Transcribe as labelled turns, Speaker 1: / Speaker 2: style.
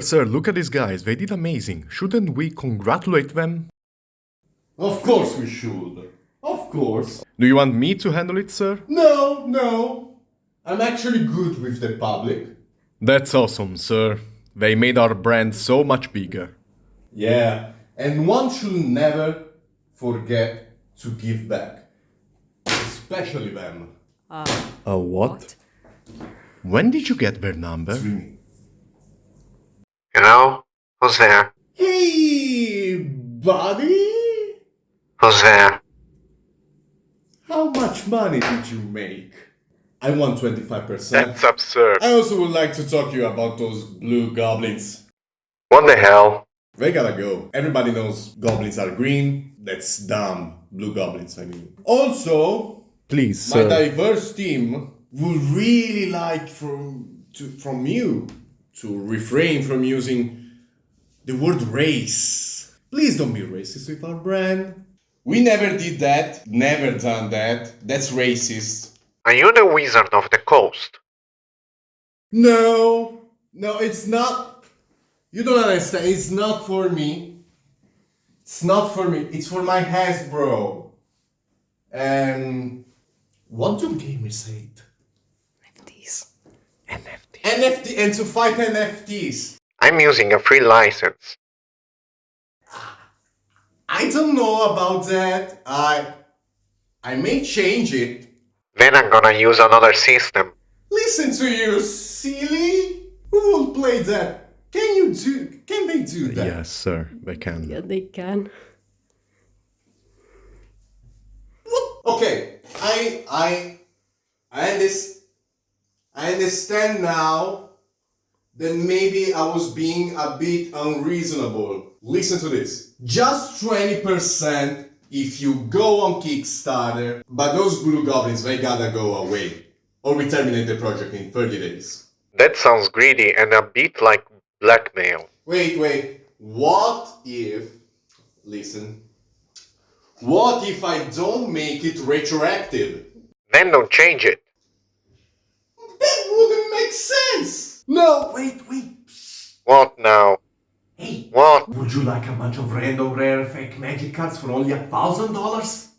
Speaker 1: Sir, look at these guys. They did amazing. Shouldn't we congratulate them?
Speaker 2: Of course we should. Of course.
Speaker 1: Do you want me to handle it, sir?
Speaker 2: No, no. I'm actually good with the public.
Speaker 1: That's awesome, sir. They made our brand so much bigger.
Speaker 2: Yeah, and one should never forget to give back. Especially them.
Speaker 1: Uh, A what? When did you get their number?
Speaker 3: Hello? Who's there?
Speaker 2: Hey, buddy!
Speaker 3: Who's there?
Speaker 2: How much money did you make? I want 25%.
Speaker 3: That's absurd.
Speaker 2: I also would like to talk to you about those blue goblins.
Speaker 3: What the hell?
Speaker 2: They gotta go. Everybody knows goblins are green. That's dumb. Blue goblins, I mean. Also,
Speaker 1: Please,
Speaker 2: my
Speaker 1: sir.
Speaker 2: diverse team would really like from to, from you to refrain from using the word race. Please don't be racist with our brand. We never did that. Never done that. That's racist.
Speaker 3: Are you the Wizard of the Coast?
Speaker 2: No, no, it's not. You don't understand. It's not for me. It's not for me. It's for my Hasbro. And what do gamers hate?
Speaker 4: NFTs.
Speaker 2: NFT and to fight NFTs.
Speaker 3: I'm using a free license.
Speaker 2: I don't know about that. I I may change it.
Speaker 3: Then I'm gonna use another system.
Speaker 2: Listen to you, silly. Who will play that? Can you do? Can they do that?
Speaker 1: Yes, sir. They can.
Speaker 4: Yeah, they can.
Speaker 2: Okay, I I I understand. I understand now that maybe I was being a bit unreasonable. Listen to this. Just 20% if you go on Kickstarter, but those blue goblins they gotta go away. Or we terminate the project in 30 days.
Speaker 3: That sounds greedy and a bit like blackmail.
Speaker 2: Wait, wait. What if listen. What if I don't make it retroactive?
Speaker 3: Then don't change it.
Speaker 2: That wouldn't make sense! No, wait, wait.
Speaker 3: What now?
Speaker 5: Hey,
Speaker 3: What?
Speaker 5: would you like a bunch of random rare fake magic cards for only a thousand dollars?